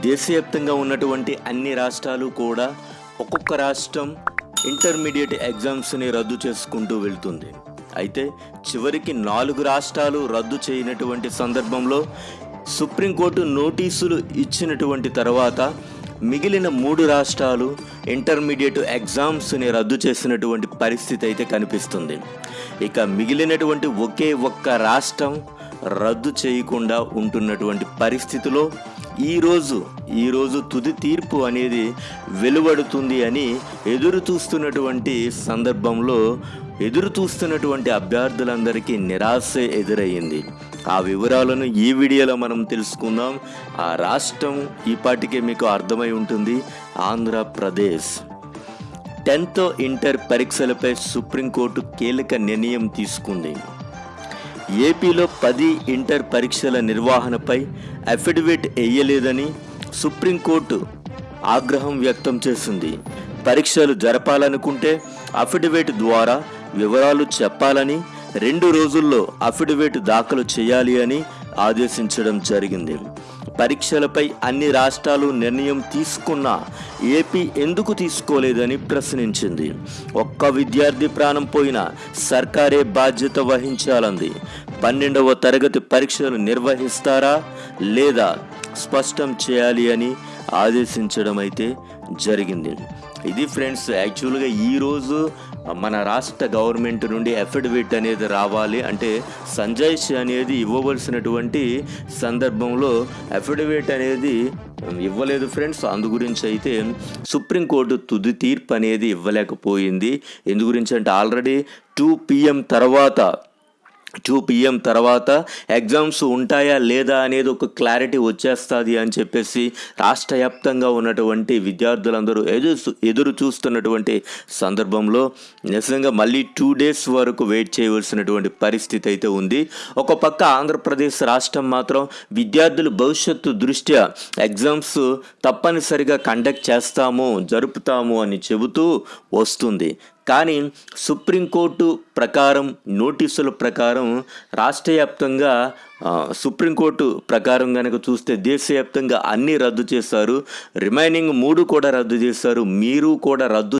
దేశవ్యాప్తంగా ఉన్నటువంటి అన్ని రాష్ట్రాలు కూడా ఒక్కొక్క రాష్ట్రం ఇంటర్మీడియట్ ఎగ్జామ్స్ని రద్దు చేసుకుంటూ వెళ్తుంది. అయితే చివరికి నాలుగు రాష్ట్రాలు రద్దు చేయనటువంటి సందర్భంలో సుప్రీంకోర్టు నోటీసులు ఇచ్చినటువంటి తర్వాత మిగిలిన మూడు రాష్ట్రాలు ఇంటర్మీడియట్ ఎగ్జామ్స్ని రద్దు చేసినటువంటి పరిస్థితి అయితే కనిపిస్తుంది. ఇక మిగిలినటువంటి ఒకే ఒక్క రాష్ట్రం రద్దు చేయకుండా ఉంటున్నటువంటి పరిస్థితిలో ఈరోజు ఈరోజు తుది తీర్పు అనేది వెలువడుతుంది అని ఎదురు చూస్తున్నటువంటి సందర్భంలో ఎదురు చూస్తున్నటువంటి అభ్యర్థులందరికీ నిరాశ ఎదురయ్యింది ఆ వివరాలను ఈ వీడియోలో మనం తెలుసుకుందాం. ఆ రాష్ట్రం ఈపాటికే మీకు అర్థమై ఉంటుంది. ఆంధ్రప్రదేశ్. టెన్త్ ఇంటర్ పరీక్షలపై సుప్రీంకోర్టు కీలక నిర్ణయం తీసుకుంది. ఏపీలో పది ఇంటర్ పరీక్షల నిర్వహణపై అఫిడవిట్ వేయలేదని సుప్రీంకోర్టు ఆగ్రహం వ్యక్తం చేసింది. పరీక్షలు జరపాలనుకుంటే అఫిడవిట్ ద్వారా వివరాలు చెప్పాలని రెండు రోజుల్లో అఫిడవిట్ దాఖలు చేయాలి అని ఆదేశించడం జరిగింది. పరీక్షలపై అన్ని రాష్ట్రాలు నిర్ణయం తీసుకున్నా ఏపీ ఎందుకు తీసుకోలేదని ప్రశ్నించింది. ఒక్క విద్యార్థి ప్రాణం పోయినా సర్కారే బాధ్యత వహించాలంది. పన్నెండవ తరగతి పరీక్షలు నిర్వహిస్తారా లేదా స్పష్టం చేయాలి అని ఆదేశించడం అయితే జరిగింది. ఇది ఫ్రెండ్స్ యాక్చువల్గా ఈరోజు మన రాష్ట్ర గవర్నమెంట్ నుండి అఫిడవిట్ అనేది రావాలి. అంటే సంజయ్ అనేది ఇవ్వవలసినటువంటి సందర్భంలో అఫిడవిట్ అనేది ఇవ్వలేదు ఫ్రెండ్స్. అందు గురించి అయితే సుప్రీంకోర్టు తుది తీర్పు అనేది ఇవ్వలేకపోయింది. ఎందు గురించి అంటే ఆల్రెడీ టూ పిఎం తర్వాత టూ పిఎం తర్వాత ఎగ్జామ్స్ ఉంటాయా లేదా అనేది ఒక క్లారిటీ వచ్చేస్తుంది అని చెప్పేసి రాష్ట్ర వ్యాప్తంగా ఉన్నటువంటి విద్యార్థులందరూ ఎదురు ఎదురు చూస్తున్నటువంటి సందర్భంలో నిజంగా మళ్ళీ టూ డేస్ వరకు వెయిట్ చేయవలసినటువంటి పరిస్థితి అయితే ఉంది. ఒక పక్క ఆంధ్రప్రదేశ్ రాష్ట్రం మాత్రం విద్యార్థుల భవిష్యత్తు దృష్ట్యా ఎగ్జామ్స్ తప్పనిసరిగా కండక్ట్ చేస్తాము జరుపుతాము అని చెబుతూ వస్తుంది. కానీ సుప్రీంకోర్టు ప్రకారం నోటీసుల ప్రకారం రాష్ట్ర వ్యాప్తంగా సుప్రీంకోర్టు ప్రకారం కనుక చూస్తే దేశవ్యాప్తంగా అన్నీ రద్దు చేశారు. రిమైనింగ్ మూడు కూడా రద్దు చేశారు. మీరు కూడా రద్దు